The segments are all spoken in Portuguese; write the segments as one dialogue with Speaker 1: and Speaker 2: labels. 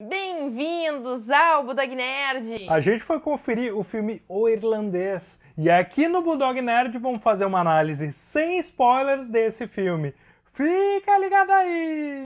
Speaker 1: Bem-vindos ao Budog Nerd!
Speaker 2: A gente foi conferir o filme O Irlandês e aqui no Budog Nerd vamos fazer uma análise sem spoilers desse filme. Fica ligado aí!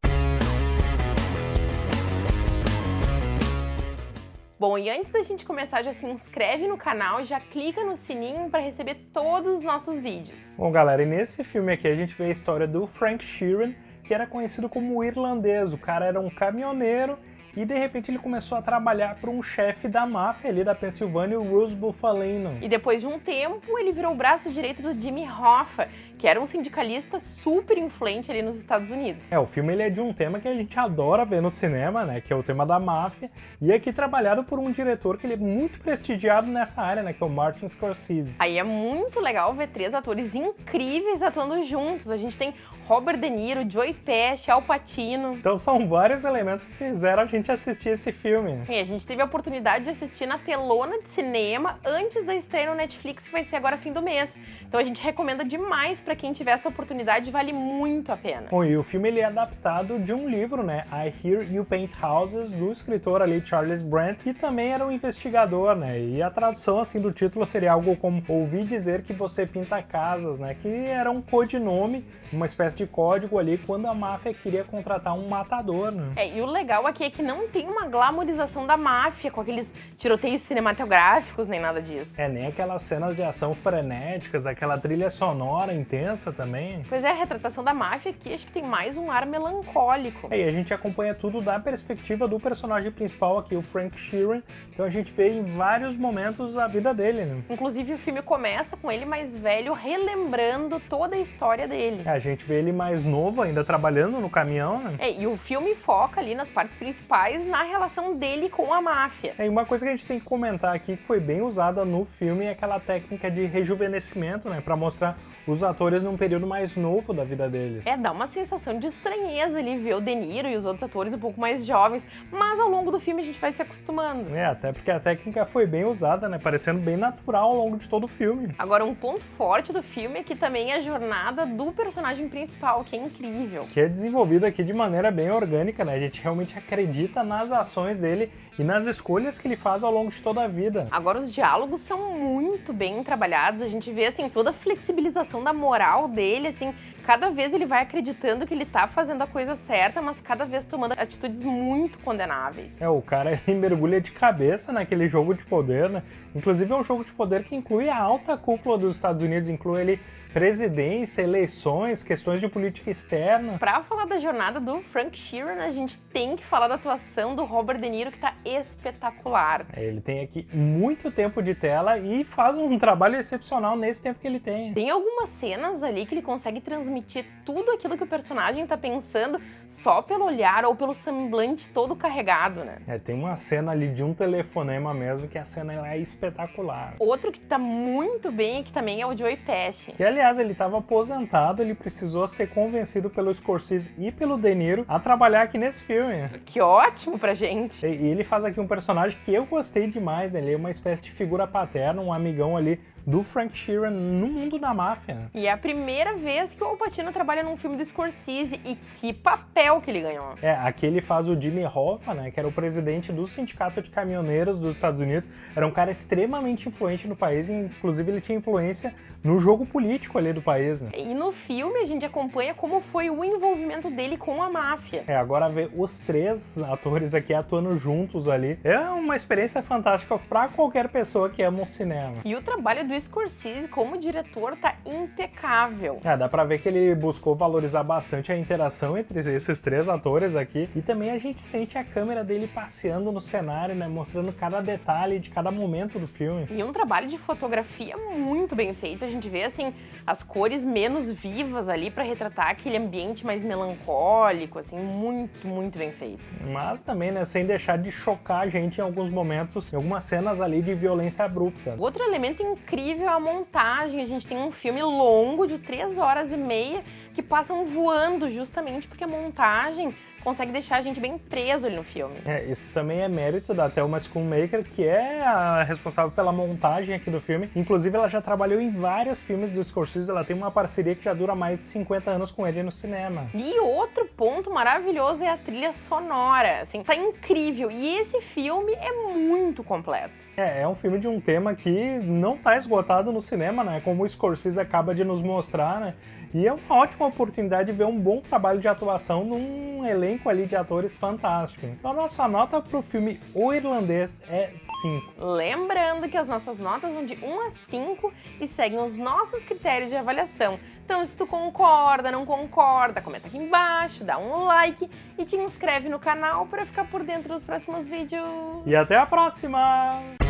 Speaker 1: Bom, e antes da gente começar, já se inscreve no canal e já clica no sininho para receber todos os nossos vídeos.
Speaker 2: Bom, galera, e nesse filme aqui a gente vê a história do Frank Sheeran, que era conhecido como o irlandês. O cara era um caminhoneiro e de repente ele começou a trabalhar para um chefe da máfia ali da Pensilvânia, o Russ Bufalino.
Speaker 1: E depois de um tempo, ele virou o braço direito do Jimmy Hoffa, que era um sindicalista super influente ali nos Estados Unidos.
Speaker 2: É, o filme ele é de um tema que a gente adora ver no cinema, né, que é o tema da máfia, e é aqui trabalhado por um diretor que ele é muito prestigiado nessa área, né, que é o Martin Scorsese.
Speaker 1: Aí é muito legal ver três atores incríveis atuando juntos. A gente tem Robert De Niro, Joey Pesci, Al Pacino.
Speaker 2: Então são vários elementos que fizeram a gente assistir esse filme.
Speaker 1: E a gente teve a oportunidade de assistir na telona de cinema antes da estreia no Netflix, que vai ser agora fim do mês. Então a gente recomenda demais para quem tiver essa oportunidade, vale muito a pena.
Speaker 2: Bom, e o filme ele é adaptado de um livro, né, I Hear You Paint Houses, do escritor ali Charles Brandt, que também era um investigador, né, e a tradução assim do título seria algo como Ouvi dizer que você pinta casas, né, que era um codinome, uma espécie espécie de código ali quando a máfia queria contratar um matador, né?
Speaker 1: É, e o legal aqui é que não tem uma glamorização da máfia, com aqueles tiroteios cinematográficos, nem nada disso.
Speaker 2: É, nem aquelas cenas de ação frenéticas, aquela trilha sonora intensa também.
Speaker 1: Pois é, a retratação da máfia aqui acho que tem mais um ar melancólico.
Speaker 2: É, e a gente acompanha tudo da perspectiva do personagem principal aqui, o Frank Sheeran, então a gente vê em vários momentos a vida dele, né?
Speaker 1: Inclusive o filme começa com ele mais velho, relembrando toda a história dele.
Speaker 2: É, a gente vê ele mais novo ainda trabalhando no caminhão, né?
Speaker 1: É, e o filme foca ali nas partes principais na relação dele com a máfia.
Speaker 2: É, e uma coisa que a gente tem que comentar aqui que foi bem usada no filme é aquela técnica de rejuvenescimento, né? Pra mostrar os atores num período mais novo da vida deles.
Speaker 1: É, dá uma sensação de estranheza ali ver o De Niro e os outros atores um pouco mais jovens, mas ao longo do filme a gente vai se acostumando.
Speaker 2: É, até porque a técnica foi bem usada, né? Parecendo bem natural ao longo de todo o filme.
Speaker 1: Agora, um ponto forte do filme é que também é a jornada do personagem principal principal, que é incrível.
Speaker 2: Que é desenvolvido aqui de maneira bem orgânica, né? A gente realmente acredita nas ações dele e nas escolhas que ele faz ao longo de toda a vida.
Speaker 1: Agora os diálogos são muito bem trabalhados, a gente vê assim toda a flexibilização da moral dele, assim, cada vez ele vai acreditando que ele tá fazendo a coisa certa, mas cada vez tomando atitudes muito condenáveis.
Speaker 2: É, o cara ele mergulha de cabeça naquele jogo de poder, né? Inclusive é um jogo de poder que inclui a alta cúpula dos Estados Unidos, inclui ele presidência, eleições, questões de política externa.
Speaker 1: Pra falar da jornada do Frank Sheeran, a gente tem que falar da atuação do Robert De Niro, que tá espetacular.
Speaker 2: É, ele tem aqui muito tempo de tela e faz um trabalho excepcional nesse tempo que ele tem.
Speaker 1: Tem algumas cenas ali que ele consegue transmitir tudo aquilo que o personagem tá pensando só pelo olhar ou pelo semblante todo carregado, né?
Speaker 2: É, tem uma cena ali de um telefonema mesmo que a cena é espetacular.
Speaker 1: Outro que tá muito bem aqui também é o Joey Pesci.
Speaker 2: Que, aliás, ele estava aposentado, ele precisou ser convencido pelo Scorsese e pelo De Niro a trabalhar aqui nesse filme.
Speaker 1: Que ótimo pra gente!
Speaker 2: E ele faz aqui um personagem que eu gostei demais, ele é uma espécie de figura paterna, um amigão ali do Frank Sheeran no mundo da máfia.
Speaker 1: E é a primeira vez que o Al Pacino trabalha num filme do Scorsese e que papel que ele ganhou.
Speaker 2: É, aqui ele faz o Jimmy Hoffa, né, que era o presidente do Sindicato de Caminhoneiros dos Estados Unidos. Era um cara extremamente influente no país e inclusive ele tinha influência no jogo político ali do país. Né?
Speaker 1: E no filme a gente acompanha como foi o envolvimento dele com a máfia.
Speaker 2: É, agora ver os três atores aqui atuando juntos ali é uma experiência fantástica para qualquer pessoa que ama o cinema.
Speaker 1: E o trabalho do do Scorsese como diretor tá impecável.
Speaker 2: É, dá pra ver que ele buscou valorizar bastante a interação entre esses três atores aqui e também a gente sente a câmera dele passeando no cenário, né, mostrando cada detalhe de cada momento do filme.
Speaker 1: E um trabalho de fotografia muito bem feito, a gente vê assim as cores menos vivas ali para retratar aquele ambiente mais melancólico, assim, muito, muito bem feito.
Speaker 2: Mas também, né, sem deixar de chocar a gente em alguns momentos, em algumas cenas ali de violência abrupta.
Speaker 1: Outro elemento incrível incrível a montagem. A gente tem um filme longo de 3 horas e meia, que passam voando justamente porque a montagem consegue deixar a gente bem preso ali no filme.
Speaker 2: É, isso também é mérito da Thelma Schoonmaker, que é a responsável pela montagem aqui do filme. Inclusive, ela já trabalhou em vários filmes do Scorsese, ela tem uma parceria que já dura mais de 50 anos com ele no cinema.
Speaker 1: E outro ponto maravilhoso é a trilha sonora, assim, tá incrível. E esse filme é muito completo.
Speaker 2: É, é um filme de um tema que não tá esgotado no cinema, né? Como o Scorsese acaba de nos mostrar, né? E é uma ótima oportunidade de ver um bom trabalho de atuação num elenco ali de atores fantástico. Então a nossa nota pro filme O Irlandês é 5.
Speaker 1: Lembrando que as nossas notas vão de 1 a 5 e seguem os nossos critérios de avaliação. Então se tu concorda, não concorda, comenta aqui embaixo, dá um like e te inscreve no canal para ficar por dentro dos próximos vídeos.
Speaker 2: E até a próxima!